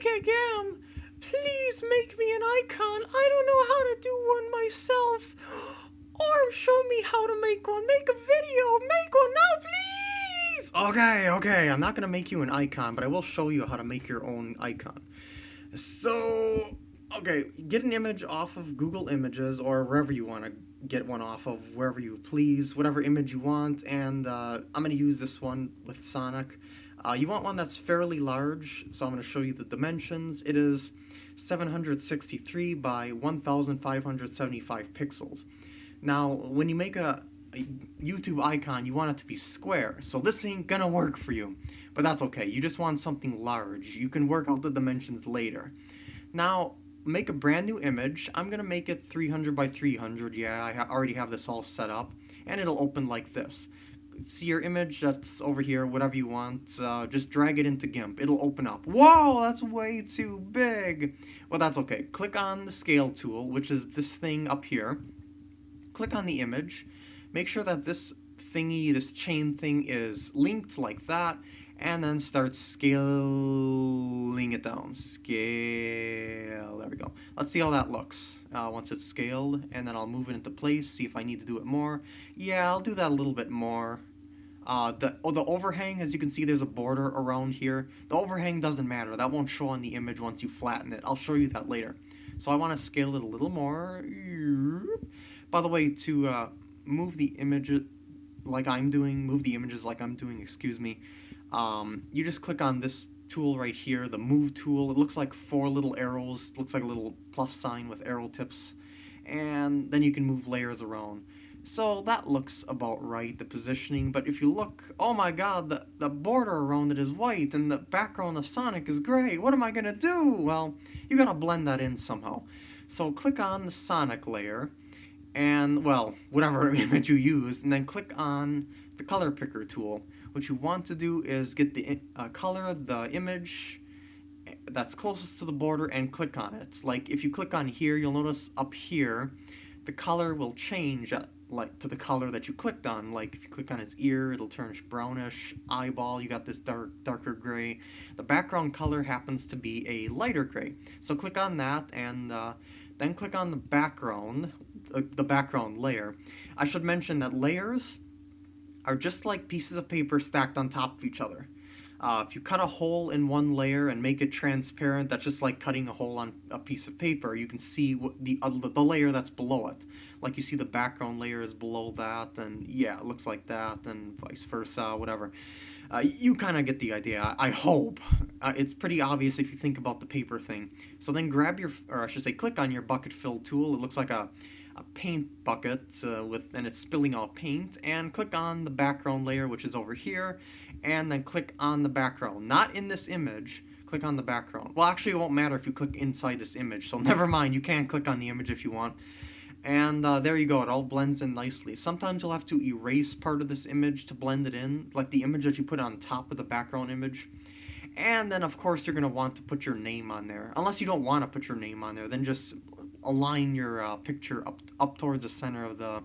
Gam, please make me an icon. I don't know how to do one myself. Or show me how to make one. Make a video. Make one now, please. Okay, okay. I'm not gonna make you an icon, but I will show you how to make your own icon. So, okay, get an image off of Google Images or wherever you want to get one off of, wherever you please, whatever image you want, and uh, I'm going to use this one with Sonic. Uh, you want one that's fairly large, so I'm going to show you the dimensions. It is 763 by 1575 pixels. Now, when you make a, a YouTube icon, you want it to be square, so this ain't gonna work for you. But that's okay, you just want something large. You can work out the dimensions later. Now, make a brand new image. I'm gonna make it 300 by 300, yeah, I ha already have this all set up. And it'll open like this. See your image that's over here, whatever you want, uh, just drag it into GIMP. It'll open up. Whoa, that's way too big! Well, that's okay. Click on the scale tool, which is this thing up here click on the image, make sure that this thingy, this chain thing is linked like that, and then start scaling it down. Scale, there we go. Let's see how that looks uh, once it's scaled, and then I'll move it into place, see if I need to do it more. Yeah, I'll do that a little bit more. Uh, the, oh, the overhang, as you can see, there's a border around here. The overhang doesn't matter. That won't show on the image once you flatten it. I'll show you that later. So I want to scale it a little more. By the way, to uh, move the image like I'm doing, move the images like I'm doing, excuse me, um, you just click on this tool right here, the move tool. It looks like four little arrows, looks like a little plus sign with arrow tips, and then you can move layers around. So that looks about right, the positioning, but if you look, oh my god, the, the border around it is white and the background of Sonic is gray. What am I gonna do? Well, you gotta blend that in somehow. So click on the Sonic layer, and, well, whatever image you use, and then click on the color picker tool. What you want to do is get the uh, color of the image that's closest to the border and click on it. Like, if you click on here, you'll notice up here, the color will change like to the color that you clicked on. Like, if you click on his ear, it'll turn brownish. Eyeball, you got this dark, darker gray. The background color happens to be a lighter gray. So click on that, and uh, then click on the background, the background layer. I should mention that layers are just like pieces of paper stacked on top of each other. Uh, if you cut a hole in one layer and make it transparent, that's just like cutting a hole on a piece of paper. You can see what the uh, the layer that's below it. Like you see the background layer is below that, and yeah, it looks like that, and vice versa, whatever. Uh, you kind of get the idea, I hope. Uh, it's pretty obvious if you think about the paper thing. So then grab your, or I should say click on your bucket fill tool. It looks like a a paint bucket uh, with and it's spilling out paint and click on the background layer which is over here and then click on the background. Not in this image. Click on the background. Well actually it won't matter if you click inside this image so never mind. You can click on the image if you want. And uh, there you go. It all blends in nicely. Sometimes you'll have to erase part of this image to blend it in like the image that you put on top of the background image. And then of course you're going to want to put your name on there. Unless you don't want to put your name on there then just align your uh, picture up up towards the center of the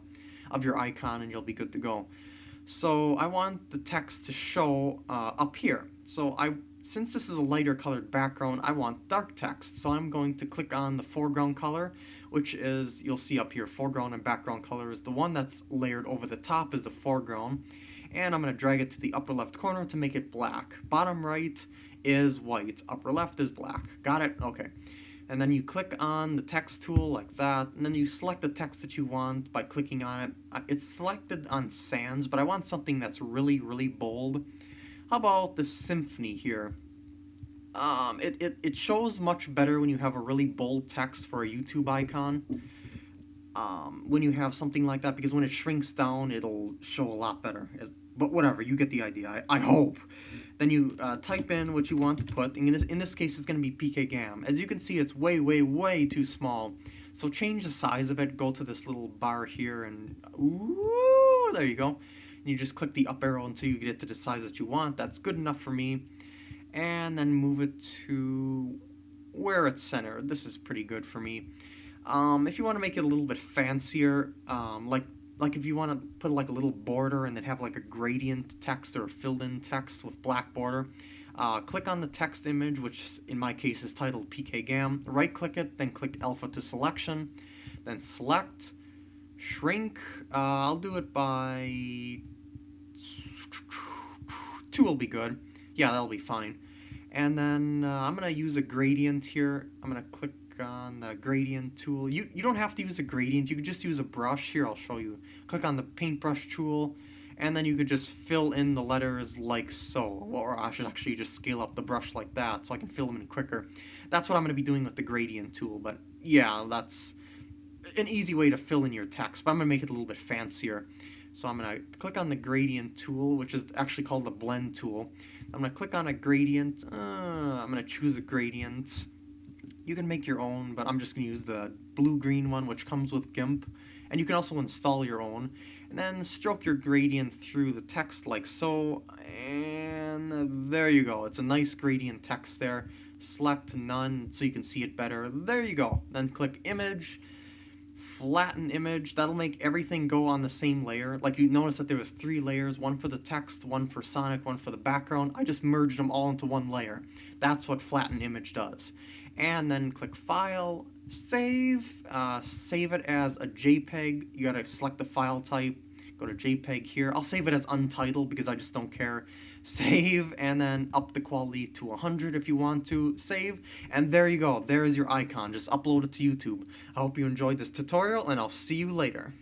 of your icon and you'll be good to go. So I want the text to show uh, up here. So I since this is a lighter colored background, I want dark text. So I'm going to click on the foreground color, which is, you'll see up here, foreground and background color is the one that's layered over the top is the foreground. And I'm going to drag it to the upper left corner to make it black. Bottom right is white, upper left is black. Got it? Okay and then you click on the text tool like that, and then you select the text that you want by clicking on it. Uh, it's selected on sans, but I want something that's really, really bold. How about the symphony here? Um, it, it, it shows much better when you have a really bold text for a YouTube icon. Um, when you have something like that, because when it shrinks down, it'll show a lot better. But whatever, you get the idea, I, I hope. Then you uh, type in what you want to put. In this, in this case, it's going to be pkgam. As you can see, it's way, way, way too small. So change the size of it. Go to this little bar here and... Ooh, there you go. And you just click the up arrow until you get it to the size that you want. That's good enough for me. And then move it to where it's centered. This is pretty good for me. Um, if you want to make it a little bit fancier, um, like like if you want to put like a little border and then have like a gradient text or filled in text with black border, Uh, click on the text image, which in my case is titled PKGAM. Right click it, then click alpha to selection. Then select, shrink. Uh, I'll do it by... Two will be good. Yeah, that'll be fine. And then uh, I'm going to use a gradient here. I'm going to click on the gradient tool. You, you don't have to use a gradient. You can just use a brush. Here, I'll show you. Click on the paintbrush tool and then you could just fill in the letters like so, or I should actually just scale up the brush like that so I can fill them in quicker. That's what I'm going to be doing with the gradient tool, but yeah, that's an easy way to fill in your text, but I'm going to make it a little bit fancier. So I'm going to click on the gradient tool, which is actually called the blend tool. I'm going to click on a gradient, uh, I'm going to choose a gradient. You can make your own, but I'm just going to use the blue-green one, which comes with GIMP. And you can also install your own and then stroke your gradient through the text like so, and there you go. It's a nice gradient text there. Select none so you can see it better. There you go. Then click image, flatten image. That'll make everything go on the same layer. Like you notice that there was three layers, one for the text, one for Sonic, one for the background. I just merged them all into one layer. That's what flatten image does. And then click file, save, uh, save it as a JPEG. You gotta select the file type, go to JPEG here. I'll save it as untitled because I just don't care. Save, and then up the quality to 100 if you want to. Save, and there you go. There is your icon. Just upload it to YouTube. I hope you enjoyed this tutorial, and I'll see you later.